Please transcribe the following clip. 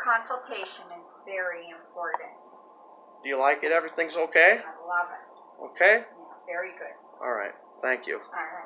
consultation is very important. Do you like it? Everything's okay? I love it. Okay? Yeah, very good. All right. Thank you. All right.